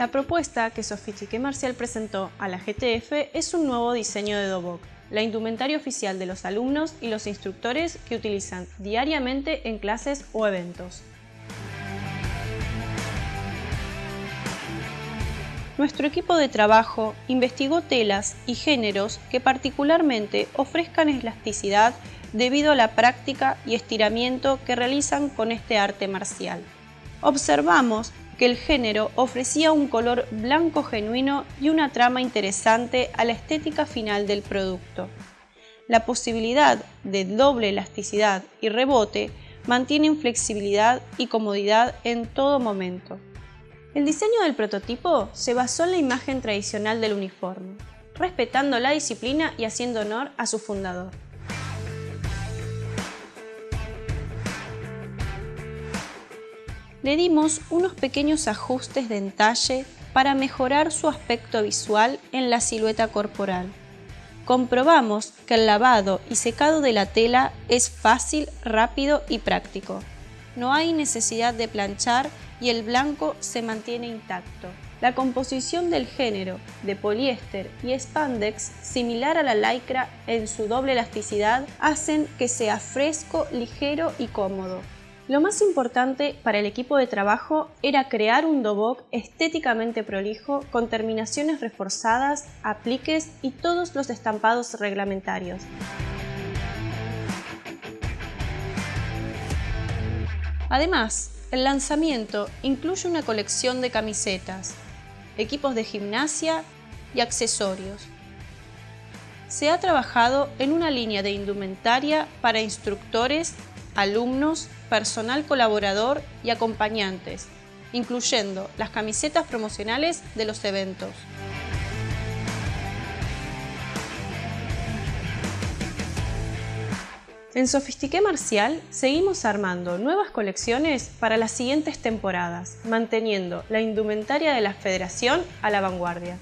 La propuesta que Sofistique Marcial presentó a la GTF es un nuevo diseño de Dobok, la indumentaria oficial de los alumnos y los instructores que utilizan diariamente en clases o eventos. Nuestro equipo de trabajo investigó telas y géneros que particularmente ofrezcan elasticidad debido a la práctica y estiramiento que realizan con este arte marcial. Observamos que el género ofrecía un color blanco genuino y una trama interesante a la estética final del producto. La posibilidad de doble elasticidad y rebote mantienen flexibilidad y comodidad en todo momento. El diseño del prototipo se basó en la imagen tradicional del uniforme, respetando la disciplina y haciendo honor a su fundador. Le dimos unos pequeños ajustes de entalle para mejorar su aspecto visual en la silueta corporal. Comprobamos que el lavado y secado de la tela es fácil, rápido y práctico. No hay necesidad de planchar y el blanco se mantiene intacto. La composición del género de poliéster y spandex, similar a la lycra en su doble elasticidad, hacen que sea fresco, ligero y cómodo. Lo más importante para el equipo de trabajo era crear un dobok estéticamente prolijo con terminaciones reforzadas, apliques y todos los estampados reglamentarios. Además, el lanzamiento incluye una colección de camisetas, equipos de gimnasia y accesorios. Se ha trabajado en una línea de indumentaria para instructores, alumnos, personal colaborador y acompañantes, incluyendo las camisetas promocionales de los eventos. En Sofistique Marcial seguimos armando nuevas colecciones para las siguientes temporadas, manteniendo la indumentaria de la Federación a la vanguardia.